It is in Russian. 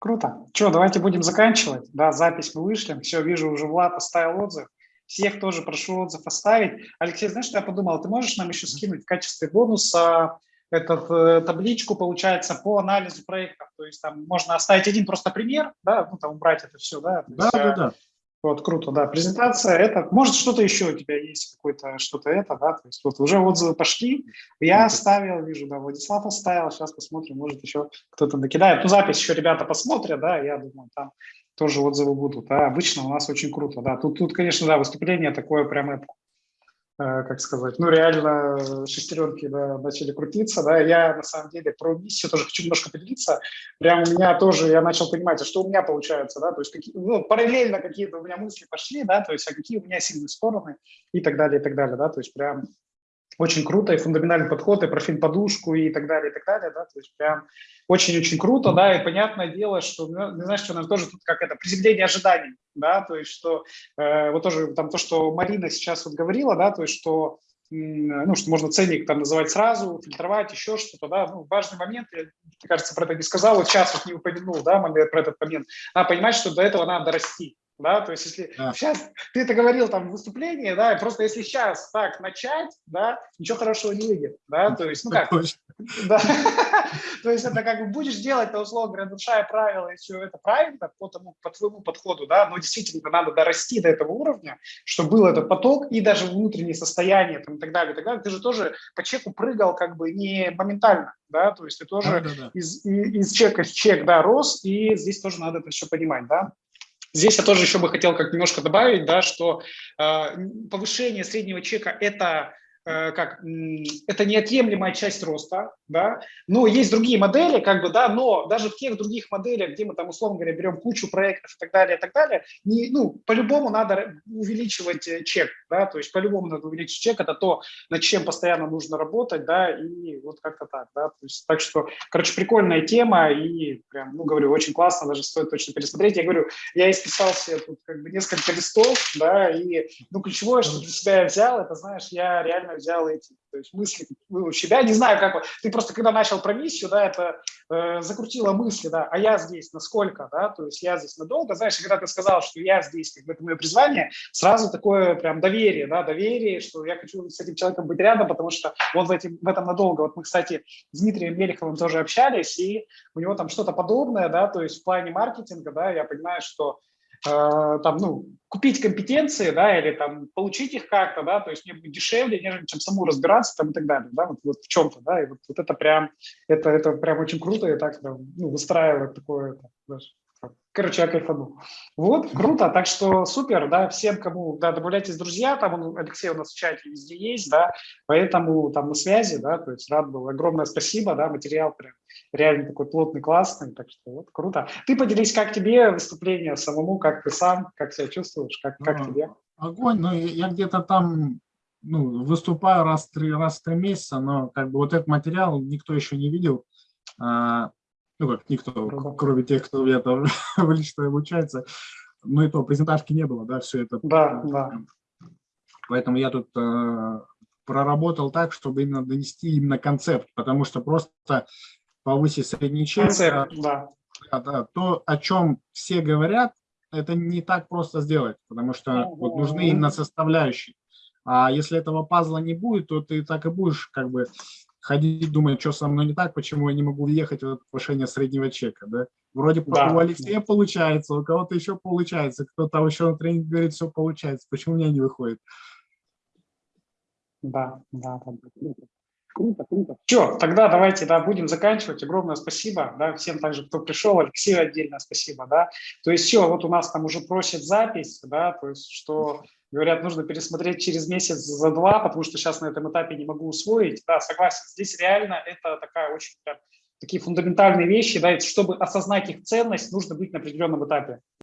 Круто. Что, давайте будем заканчивать. Да, запись мы вышлем. Все, вижу, уже Влад оставил отзыв. Всех тоже прошу отзыв оставить. Алексей, знаешь, что я подумал? Ты можешь нам еще скинуть в качестве бонуса этот, э, табличку, получается, по анализу проектов. То есть там можно оставить один просто пример, да, ну там убрать это все, да. Да, есть, да, да. Вот, круто, да. Презентация, это, может, что-то еще у тебя есть, какое-то, что-то это, да, то есть вот уже отзывы пошли, я оставил, вижу, да, Владислав оставил, сейчас посмотрим, может, еще кто-то накидает. Ну, запись еще ребята посмотрят, да, я думаю, там тоже отзывы будут, да, обычно у нас очень круто, да. Тут, тут конечно, да, выступление такое прям как сказать, ну, реально шестеренки да, начали крутиться, да, я на самом деле про миссию тоже хочу немножко поделиться, прям у меня тоже, я начал понимать, а что у меня получается, да, то есть какие, ну, параллельно какие-то у меня мысли пошли, да, то есть а какие у меня сильные стороны и так далее, и так далее, да, то есть прям очень круто, и фундаментальный подход, и профиль подушку, и так далее, и так далее, да, то есть прям очень-очень круто, да, и понятное дело, что, ну, знаешь, что у нас тоже тут как это, приземление ожиданий, да, то есть что, э, вот тоже там то, что Марина сейчас вот говорила, да, то есть что, ну, что можно ценник там называть сразу, фильтровать, еще что-то, да, ну, важный момент, я, мне кажется, про это не сказал, вот сейчас вот не упомянул, да, про этот момент, надо понимать, что до этого надо расти, да, то есть если да. сейчас, ты это говорил там в выступлении, да, просто если сейчас так начать, да, ничего хорошего не выйдет, да, то есть, ну как, да, то есть это как бы будешь делать, то условно говоря, нарушая правила, и все это правильно по, тому, по твоему подходу, да, но действительно надо дорасти до этого уровня, чтобы был этот поток и даже внутреннее состояние там, и так далее, и так далее, ты же тоже по чеку прыгал как бы не моментально, да, то есть ты тоже да, да, да. Из, из, чека в чек, да, рос, и здесь тоже надо это еще понимать, да. Здесь я тоже еще бы хотел как немножко добавить, да, что э, повышение среднего чека – это как, это неотъемлемая часть роста, да, но есть другие модели, как бы, да, но даже в тех других моделях, где мы там, условно говоря, берем кучу проектов и так далее, и так далее, не, ну, по-любому надо увеличивать э, чек, да, то есть по-любому надо увеличить чек, это то, над чем постоянно нужно работать, да, и вот как-то так, да, то есть, так что, короче, прикольная тема, и прям, ну, говорю, очень классно, даже стоит точно пересмотреть, я говорю, я исписал себе тут как бы несколько листов, да, и, ну, ключевое, что для себя я взял, это, знаешь, я реально реально взял эти то есть мысли ну, у себя. Не знаю, как ты просто когда начал про миссию, да, это э, закрутило мысли, да, а я здесь насколько, да, то есть я здесь надолго. Знаешь, когда ты сказал, что я здесь, как бы это мое призвание, сразу такое прям доверие, да, доверие, что я хочу с этим человеком быть рядом, потому что он в, этим, в этом надолго. Вот мы, кстати, с Дмитрием Мелеховым тоже общались, и у него там что-то подобное, да, то есть в плане маркетинга, да, я понимаю, что там, ну, купить компетенции, да, или там получить их как-то, да, то есть мне будет дешевле, нежели чем саму разбираться там и так далее, да, вот, вот в чем-то, да, и вот, вот это прям, это, это прям очень круто, и так, ну, выстраивать такое, даже, короче, я кайфану. Вот, круто, так что супер, да, всем, кому, да, добавляйтесь друзья, там он, Алексей у нас в чате везде есть, да, поэтому там на связи, да, то есть рад был, огромное спасибо, да, материал прям реально такой плотный, классный, так что вот круто. Ты поделись, как тебе выступление самому, как ты сам, как себя чувствуешь, как, как тебе? Огонь, ну я где-то там ну, выступаю раз в три, раз в три месяца, но как бы вот этот материал никто еще не видел. Ну как никто, Круто. кроме тех, кто я там лично обучается. Ну и то, презентажки не было, да, все это. Да, да. Поэтому я тут э, проработал так, чтобы именно донести именно концепт, потому что просто повысить средний чек, Концерт, да. Да, да, то, о чем все говорят, это не так просто сделать, потому что вот нужны именно составляющие. А если этого пазла не будет, то ты так и будешь как бы ходить, думать, что со мной не так, почему я не могу въехать в повышение среднего чека. Да? Вроде да. у Алексея получается, у кого-то еще получается, кто-то еще на тренинге говорит, все получается, почему у меня не выходит. Да, да, да. Круто, круто. Все, тогда давайте, да, будем заканчивать. Огромное спасибо, да, всем также, кто пришел, Алексею отдельно спасибо, да. То есть все, вот у нас там уже просят запись, да, то есть что, говорят, нужно пересмотреть через месяц за два, потому что сейчас на этом этапе не могу усвоить. Да, согласен, здесь реально это такая очень такие фундаментальные вещи, да, чтобы осознать их ценность, нужно быть на определенном этапе.